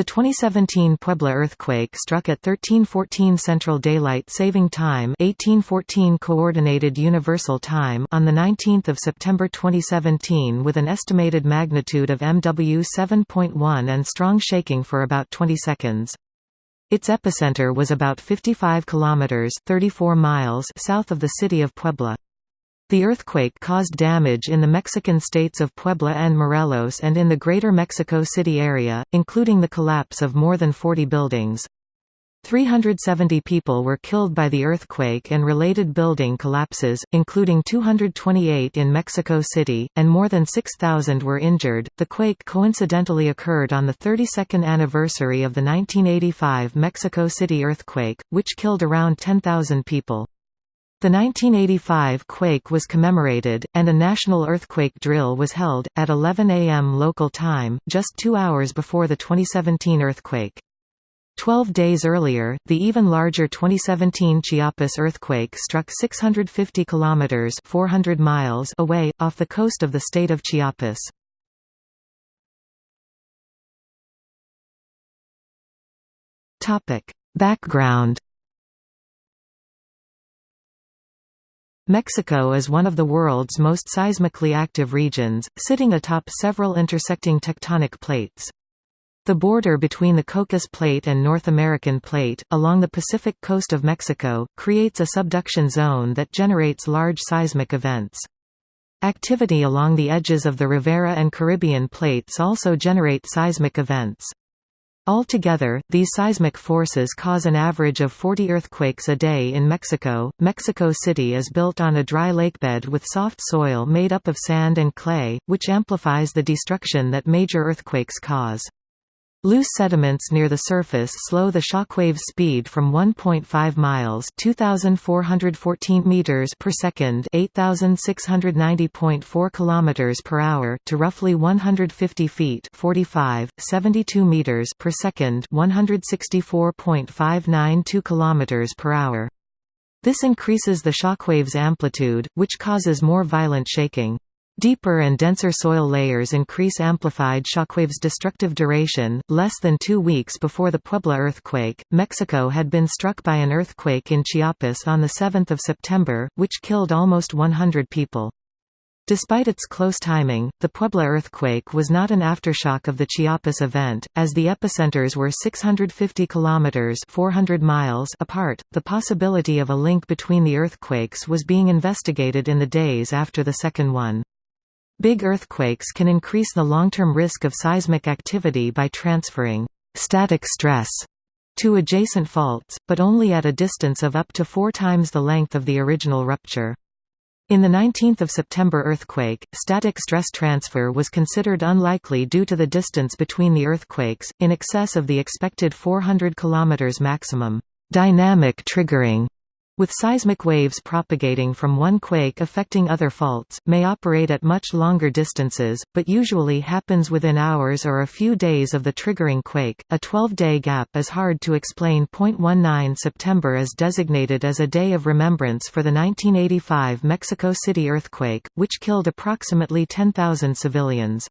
The 2017 Puebla earthquake struck at 1314 Central Daylight Saving Time 1814 Coordinated Universal Time on 19 September 2017 with an estimated magnitude of MW 7.1 and strong shaking for about 20 seconds. Its epicenter was about 55 kilometers 34 miles south of the city of Puebla. The earthquake caused damage in the Mexican states of Puebla and Morelos and in the greater Mexico City area, including the collapse of more than 40 buildings. 370 people were killed by the earthquake and related building collapses, including 228 in Mexico City, and more than 6,000 were injured. The quake coincidentally occurred on the 32nd anniversary of the 1985 Mexico City earthquake, which killed around 10,000 people. The 1985 quake was commemorated, and a national earthquake drill was held, at 11 a.m. local time, just two hours before the 2017 earthquake. Twelve days earlier, the even larger 2017 Chiapas earthquake struck 650 kilometers (400 miles) away off the coast of the state of Chiapas. Background Mexico is one of the world's most seismically active regions, sitting atop several intersecting tectonic plates. The border between the Cocos Plate and North American Plate, along the Pacific coast of Mexico, creates a subduction zone that generates large seismic events. Activity along the edges of the Rivera and Caribbean plates also generate seismic events. Altogether, these seismic forces cause an average of 40 earthquakes a day in Mexico. Mexico City is built on a dry lakebed with soft soil made up of sand and clay, which amplifies the destruction that major earthquakes cause. Loose sediments near the surface slow the shockwave speed from 1.5 miles (2414 meters per second, 8690.4 kilometers per hour) to roughly 150 feet (45, 72 meters per second, 164.592 kilometers per hour). This increases the shockwave's amplitude, which causes more violent shaking. Deeper and denser soil layers increase amplified shockwave's destructive duration. Less than two weeks before the Puebla earthquake, Mexico had been struck by an earthquake in Chiapas on 7 September, which killed almost 100 people. Despite its close timing, the Puebla earthquake was not an aftershock of the Chiapas event, as the epicenters were 650 kilometers (400 miles) apart. The possibility of a link between the earthquakes was being investigated in the days after the second one. Big earthquakes can increase the long-term risk of seismic activity by transferring static stress to adjacent faults, but only at a distance of up to four times the length of the original rupture. In the 19th of September earthquake, static stress transfer was considered unlikely due to the distance between the earthquakes, in excess of the expected 400 km maximum. Dynamic triggering with seismic waves propagating from one quake affecting other faults, may operate at much longer distances, but usually happens within hours or a few days of the triggering quake. A 12-day gap is hard to explain. 19 September is designated as a day of remembrance for the 1985 Mexico City earthquake, which killed approximately 10,000 civilians.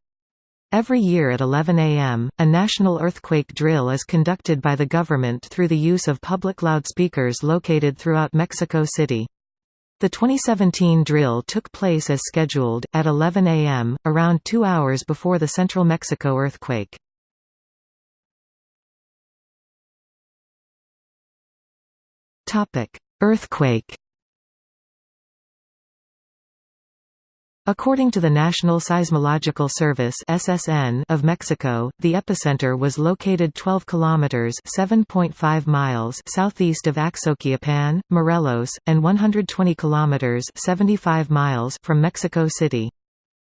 Every year at 11 a.m., a national earthquake drill is conducted by the government through the use of public loudspeakers located throughout Mexico City. The 2017 drill took place as scheduled, at 11 a.m., around two hours before the central Mexico earthquake. Earthquake According to the National Seismological Service (SSN) of Mexico, the epicenter was located 12 kilometers (7.5 miles) southeast of Axochiapan, Morelos, and 120 kilometers (75 miles) from Mexico City.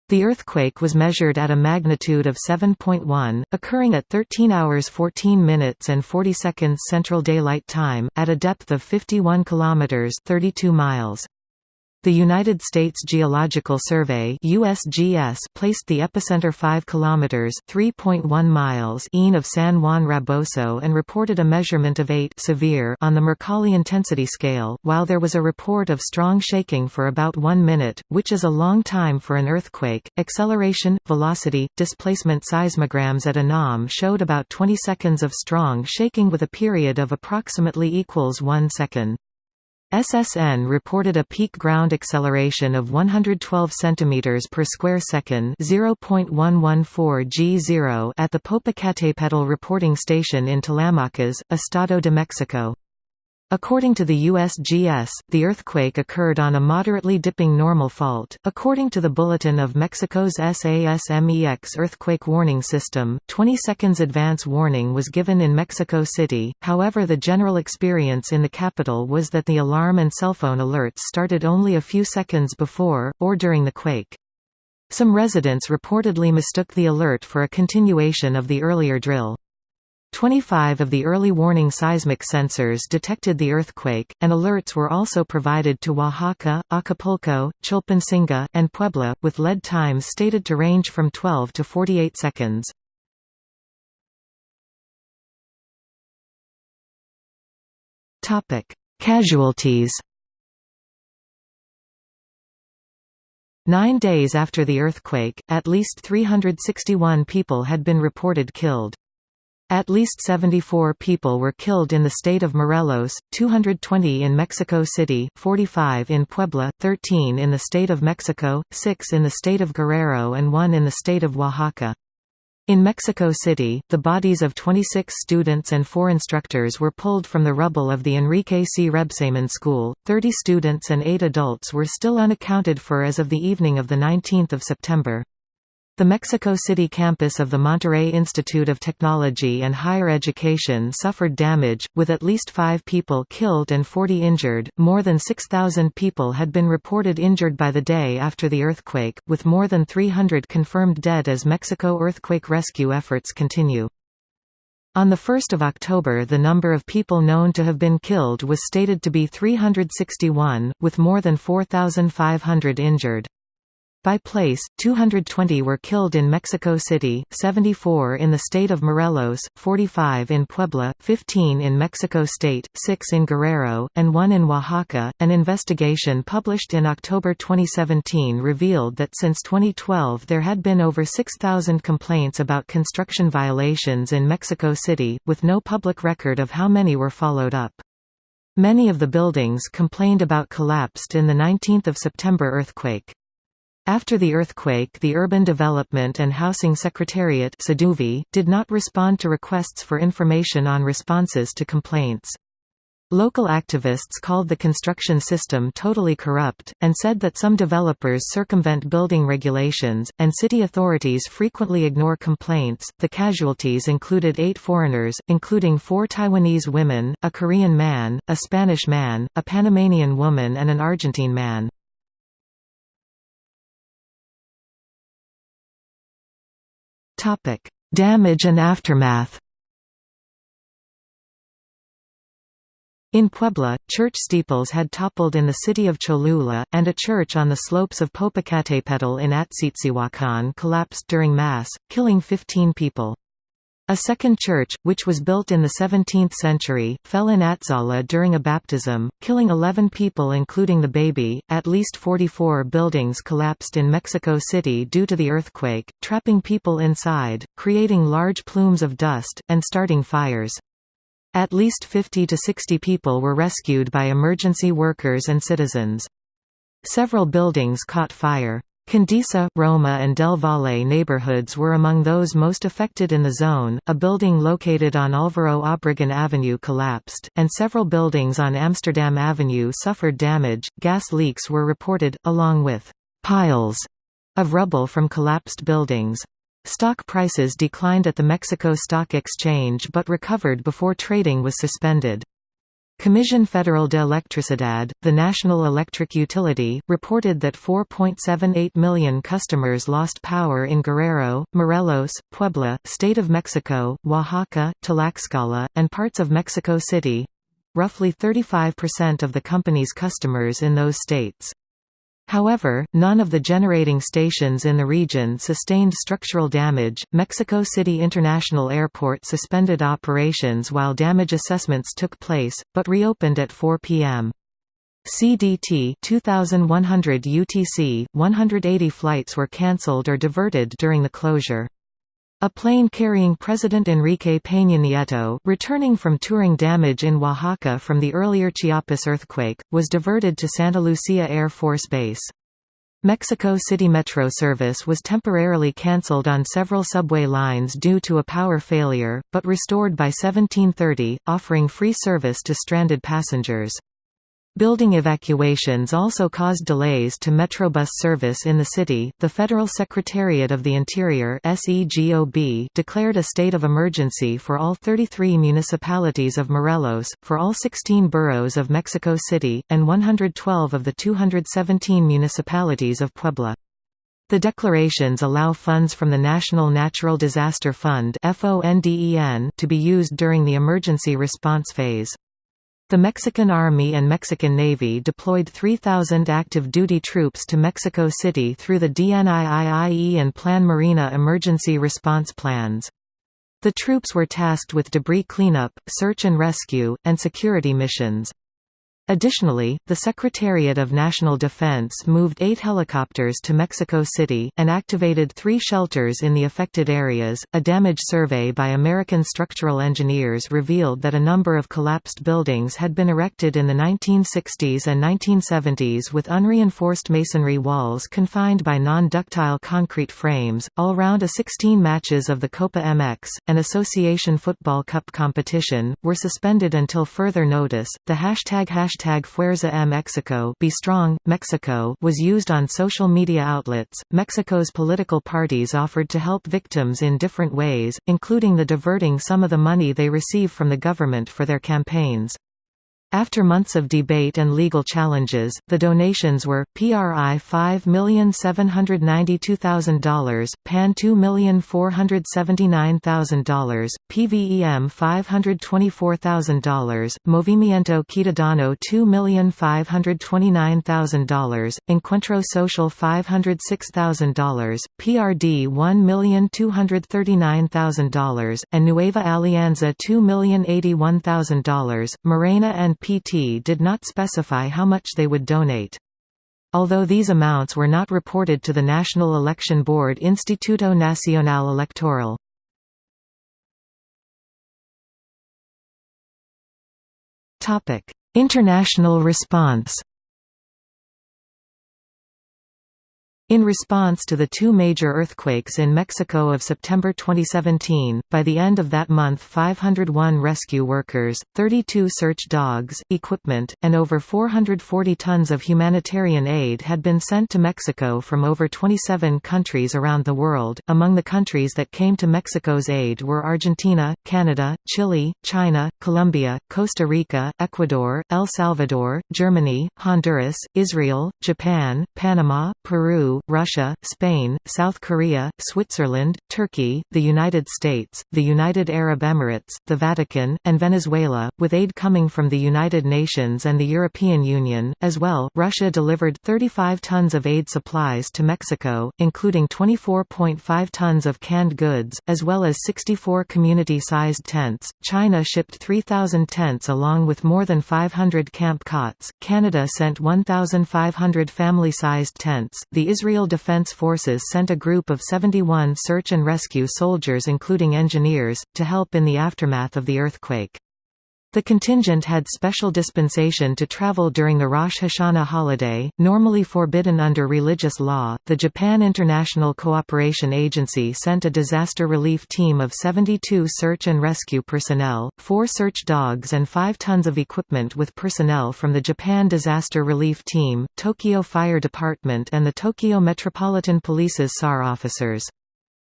The earthquake was measured at a magnitude of 7.1, occurring at 13 hours 14 minutes and 40 seconds Central Daylight Time, at a depth of 51 kilometers (32 miles). The United States Geological Survey (USGS) placed the epicenter 5 kilometers (3.1 miles) east of San Juan Raboso and reported a measurement of 8 severe on the Mercalli intensity scale, while there was a report of strong shaking for about 1 minute, which is a long time for an earthquake. Acceleration, velocity, displacement seismograms at UNAM showed about 20 seconds of strong shaking with a period of approximately equals 1 second. SSN reported a peak ground acceleration of 112 cm per square second (0.114 g0) at the Popocatépetl reporting station in Tlalamacas, Estado de Mexico. According to the USGS, the earthquake occurred on a moderately dipping normal fault. According to the Bulletin of Mexico's SASMEX earthquake warning system, 20 seconds advance warning was given in Mexico City, however, the general experience in the capital was that the alarm and cellphone alerts started only a few seconds before, or during the quake. Some residents reportedly mistook the alert for a continuation of the earlier drill. 25 of the early warning seismic sensors detected the earthquake, and alerts were also provided to Oaxaca, Acapulco, Chilpancingo, and Puebla, with lead times stated to range from 12 to 48 seconds. Casualties Nine days after the earthquake, at least 361 people had been reported killed. At least 74 people were killed in the state of Morelos, 220 in Mexico City, 45 in Puebla, 13 in the state of Mexico, 6 in the state of Guerrero and 1 in the state of Oaxaca. In Mexico City, the bodies of 26 students and 4 instructors were pulled from the rubble of the Enrique C. Rebsamen School. 30 students and 8 adults were still unaccounted for as of the evening of 19 September. The Mexico City campus of the Monterrey Institute of Technology and Higher Education suffered damage, with at least five people killed and 40 injured. More than 6,000 people had been reported injured by the day after the earthquake, with more than 300 confirmed dead as Mexico earthquake rescue efforts continue. On 1 October the number of people known to have been killed was stated to be 361, with more than 4,500 injured. By place, 220 were killed in Mexico City, 74 in the state of Morelos, 45 in Puebla, 15 in Mexico State, 6 in Guerrero, and 1 in Oaxaca. An investigation published in October 2017 revealed that since 2012 there had been over 6,000 complaints about construction violations in Mexico City, with no public record of how many were followed up. Many of the buildings complained about collapsed in the 19 September earthquake. After the earthquake the Urban Development and Housing Secretariat did not respond to requests for information on responses to complaints. Local activists called the construction system totally corrupt, and said that some developers circumvent building regulations, and city authorities frequently ignore complaints. The casualties included eight foreigners, including four Taiwanese women, a Korean man, a Spanish man, a Panamanian woman, and an Argentine man. Topic: Damage and aftermath. In Puebla, church steeples had toppled in the city of Cholula, and a church on the slopes of Popocatépetl in Atzitzihuacan collapsed during Mass, killing 15 people. A second church, which was built in the 17th century, fell in Atzala during a baptism, killing 11 people including the baby. At least 44 buildings collapsed in Mexico City due to the earthquake, trapping people inside, creating large plumes of dust, and starting fires. At least 50 to 60 people were rescued by emergency workers and citizens. Several buildings caught fire. Condesa, Roma and Del Valle neighborhoods were among those most affected in the zone. A building located on Alvaro Obregon Avenue collapsed, and several buildings on Amsterdam Avenue suffered damage. Gas leaks were reported, along with piles of rubble from collapsed buildings. Stock prices declined at the Mexico Stock Exchange but recovered before trading was suspended. Comisión Federal de Electricidad, the national electric utility, reported that 4.78 million customers lost power in Guerrero, Morelos, Puebla, State of Mexico, Oaxaca, Tlaxcala, and parts of Mexico City—roughly 35% of the company's customers in those states. However, none of the generating stations in the region sustained structural damage. Mexico City International Airport suspended operations while damage assessments took place, but reopened at 4 p.m. CDT 2100 UTC 180 flights were cancelled or diverted during the closure. A plane carrying President Enrique Peña Nieto, returning from touring damage in Oaxaca from the earlier Chiapas earthquake, was diverted to Santa Lucia Air Force Base. Mexico City Metro service was temporarily cancelled on several subway lines due to a power failure, but restored by 1730, offering free service to stranded passengers. Building evacuations also caused delays to Metrobus service in the city. The Federal Secretariat of the Interior (SEGOB) declared a state of emergency for all 33 municipalities of Morelos, for all 16 boroughs of Mexico City, and 112 of the 217 municipalities of Puebla. The declarations allow funds from the National Natural Disaster Fund to be used during the emergency response phase. The Mexican Army and Mexican Navy deployed 3,000 active duty troops to Mexico City through the DNIIIE and Plan Marina emergency response plans. The troops were tasked with debris cleanup, search and rescue, and security missions. Additionally, the Secretariat of National Defense moved eight helicopters to Mexico City, and activated three shelters in the affected areas. A damage survey by American structural engineers revealed that a number of collapsed buildings had been erected in the 1960s and 1970s with unreinforced masonry walls confined by non ductile concrete frames. All round a 16 matches of the Copa MX, an Association Football Cup competition, were suspended until further notice. The hashtag hashtag Fuerza Mexico Be Strong, Mexico was used on social media outlets. Mexico's political parties offered to help victims in different ways, including the diverting some of the money they receive from the government for their campaigns. After months of debate and legal challenges, the donations were, PRI $5,792,000, PAN $2,479,000, PVEM $524,000, Movimiento Ciudadano $2,529,000, Encuentro Social $506,000, PRD $1,239,000, and Nueva Alianza $2,081,000. Morena and PT did not specify how much they would donate. Although these amounts were not reported to the National Election Board Instituto Nacional Electoral. International response In response to the two major earthquakes in Mexico of September 2017, by the end of that month 501 rescue workers, 32 search dogs, equipment, and over 440 tons of humanitarian aid had been sent to Mexico from over 27 countries around the world. Among the countries that came to Mexico's aid were Argentina, Canada, Chile, China, Colombia, Costa Rica, Ecuador, El Salvador, Germany, Honduras, Israel, Japan, Panama, Peru, Russia, Spain, South Korea, Switzerland, Turkey, the United States, the United Arab Emirates, the Vatican, and Venezuela, with aid coming from the United Nations and the European Union. As well, Russia delivered 35 tons of aid supplies to Mexico, including 24.5 tons of canned goods, as well as 64 community sized tents. China shipped 3,000 tents along with more than 500 camp cots. Canada sent 1,500 family sized tents. The Israel Israel Defense Forces sent a group of 71 search and rescue soldiers including engineers, to help in the aftermath of the earthquake. The contingent had special dispensation to travel during the Rosh Hashanah holiday, normally forbidden under religious law. The Japan International Cooperation Agency sent a disaster relief team of 72 search and rescue personnel, four search dogs, and five tons of equipment with personnel from the Japan Disaster Relief Team, Tokyo Fire Department, and the Tokyo Metropolitan Police's SAR officers.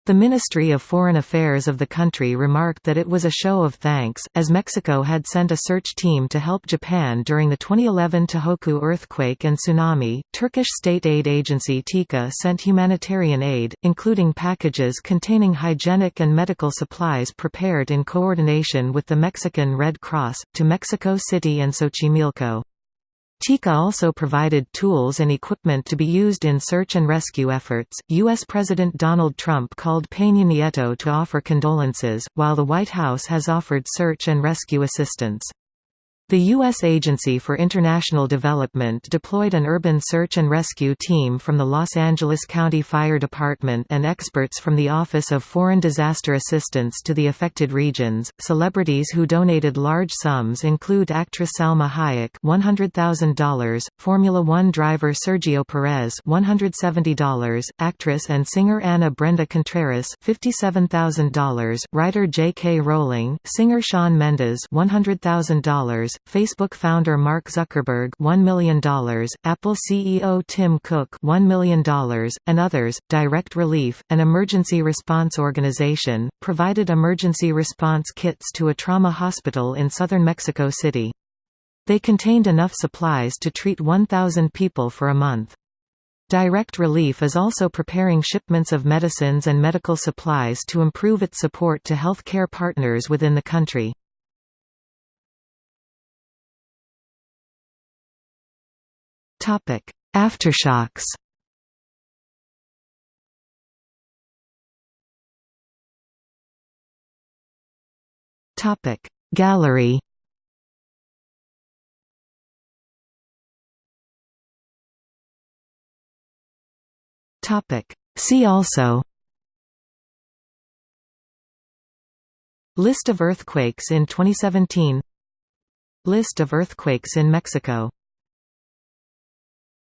The Ministry of Foreign Affairs of the country remarked that it was a show of thanks, as Mexico had sent a search team to help Japan during the 2011 Tohoku earthquake and tsunami. Turkish state aid agency TIKA sent humanitarian aid, including packages containing hygienic and medical supplies prepared in coordination with the Mexican Red Cross, to Mexico City and Xochimilco. TIKA also provided tools and equipment to be used in search and rescue efforts. U.S. President Donald Trump called Peña Nieto to offer condolences, while the White House has offered search and rescue assistance. The U.S. Agency for International Development deployed an urban search and rescue team from the Los Angeles County Fire Department and experts from the Office of Foreign Disaster Assistance to the affected regions. Celebrities who donated large sums include actress Salma Hayek $100,000, Formula One driver Sergio Perez $170, actress and singer Ana Brenda Contreras $57,000, writer J.K. Rowling, singer Shawn Mendes $100,000, Facebook founder Mark Zuckerberg $1 million, Apple CEO Tim Cook $1 million, and others. Direct Relief, an emergency response organization, provided emergency response kits to a trauma hospital in southern Mexico City. They contained enough supplies to treat 1,000 people for a month. Direct Relief is also preparing shipments of medicines and medical supplies to improve its support to health care partners within the country. Topic: Aftershocks. Topic: Gallery. Topic: See also. List of earthquakes in 2017 List of earthquakes in Mexico